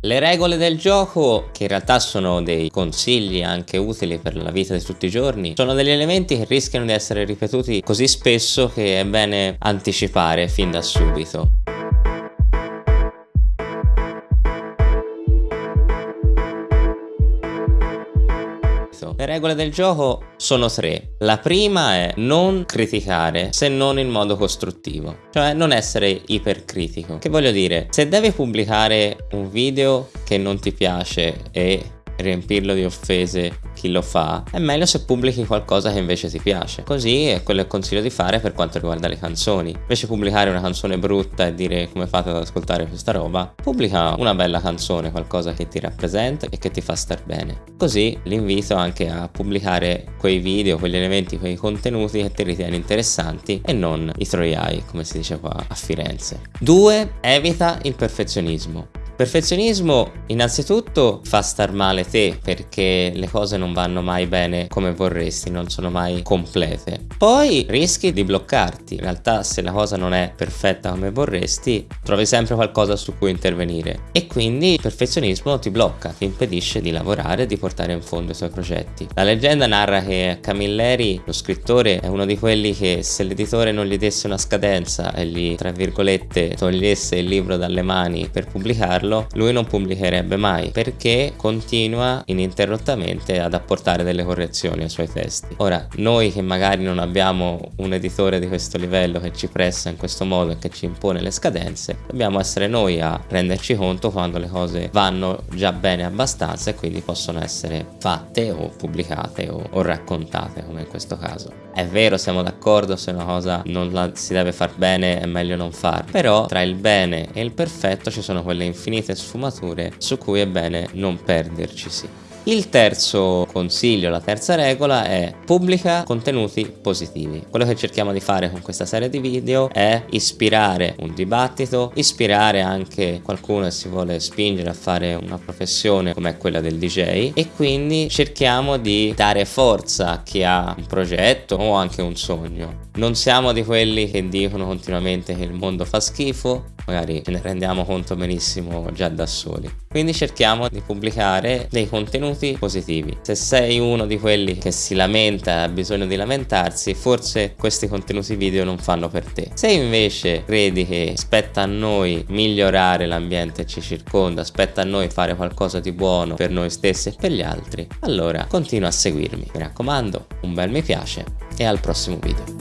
Le regole del gioco, che in realtà sono dei consigli anche utili per la vita di tutti i giorni, sono degli elementi che rischiano di essere ripetuti così spesso che è bene anticipare fin da subito. Le regole del gioco sono tre. La prima è non criticare se non in modo costruttivo, cioè non essere ipercritico. Che voglio dire, se devi pubblicare un video che non ti piace e riempirlo di offese chi lo fa, è meglio se pubblichi qualcosa che invece ti piace. Così è quello che consiglio di fare per quanto riguarda le canzoni. Invece pubblicare una canzone brutta e dire come fate ad ascoltare questa roba, pubblica una bella canzone, qualcosa che ti rappresenta e che ti fa star bene. Così l'invito anche a pubblicare quei video, quegli elementi, quei contenuti che ti ritieni interessanti e non i troiai, come si dice qua a Firenze. 2. Evita il perfezionismo. Perfezionismo innanzitutto fa star male te perché le cose non vanno mai bene come vorresti, non sono mai complete. Poi rischi di bloccarti, in realtà se la cosa non è perfetta come vorresti trovi sempre qualcosa su cui intervenire e quindi il perfezionismo ti blocca, ti impedisce di lavorare e di portare in fondo i tuoi progetti. La leggenda narra che Camilleri, lo scrittore, è uno di quelli che se l'editore non gli desse una scadenza e gli tra virgolette togliesse il libro dalle mani per pubblicarlo farlo, lui non pubblicherebbe mai perché continua ininterrottamente ad apportare delle correzioni ai suoi testi. Ora, noi che magari non abbiamo un editore di questo livello che ci pressa in questo modo e che ci impone le scadenze, dobbiamo essere noi a renderci conto quando le cose vanno già bene abbastanza e quindi possono essere fatte o pubblicate o, o raccontate come in questo caso. È vero, siamo d'accordo, se una cosa non la si deve far bene è meglio non farla, però tra il bene e il perfetto ci sono quelle infinite sfumature su cui è bene non perderci sì. Il terzo consiglio, la terza regola è pubblica contenuti positivi. Quello che cerchiamo di fare con questa serie di video è ispirare un dibattito, ispirare anche qualcuno che si vuole spingere a fare una professione come quella del DJ e quindi cerchiamo di dare forza a chi ha un progetto o anche un sogno. Non siamo di quelli che dicono continuamente che il mondo fa schifo, magari ce ne rendiamo conto benissimo già da soli. Quindi cerchiamo di pubblicare dei contenuti positivi. Se sei uno di quelli che si lamenta e ha bisogno di lamentarsi, forse questi contenuti video non fanno per te. Se invece credi che spetta a noi migliorare l'ambiente che ci circonda, spetta a noi fare qualcosa di buono per noi stessi e per gli altri, allora continua a seguirmi. Mi raccomando, un bel mi piace e al prossimo video.